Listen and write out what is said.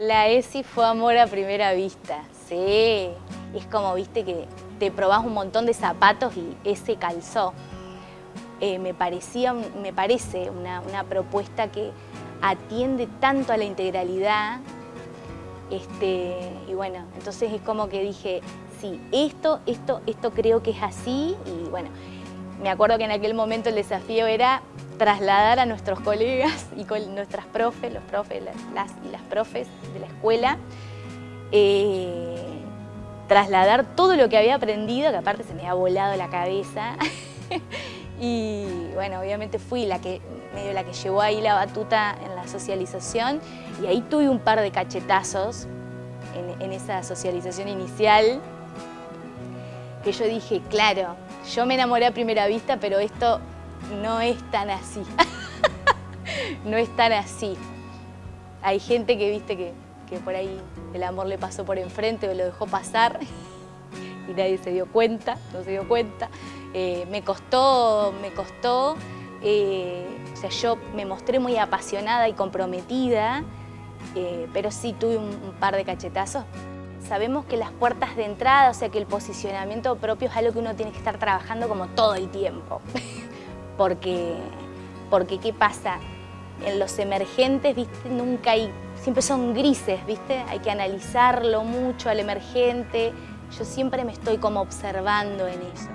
La ESI fue amor a primera vista, sí. Es como, viste, que te probás un montón de zapatos y ese calzó. Eh, me, parecía, me parece una, una, propuesta que atiende tanto a la integralidad. Este, y bueno, entonces es como que dije, sí, esto, esto, esto creo que es así. Y bueno, me acuerdo que en aquel momento el desafío era trasladar a nuestros colegas y con nuestras profes, los profes las, y las profes de la escuela, eh, trasladar todo lo que había aprendido, que aparte se me había volado la cabeza. y bueno, obviamente fui la que, medio la que llevó ahí la batuta en la socialización y ahí tuve un par de cachetazos en, en esa socialización inicial que yo dije, claro, yo me enamoré a primera vista, pero esto no es tan así. no es tan así. Hay gente que viste que, por ahí el amor le pasó por enfrente o lo dejó pasar y nadie se dio cuenta, no se dio cuenta. Eh, me costó, me costó, eh, o sea, yo me mostré muy apasionada y comprometida, eh, pero sí tuve un, un par de cachetazos. Sabemos que las puertas de entrada, o sea que el posicionamiento propio es algo que uno tiene que estar trabajando como todo el tiempo. porque, porque ¿qué pasa? En los emergentes, ¿viste? Nunca hay, siempre son grises, ¿viste? Hay que analizarlo mucho al emergente. Yo siempre me estoy como observando en eso.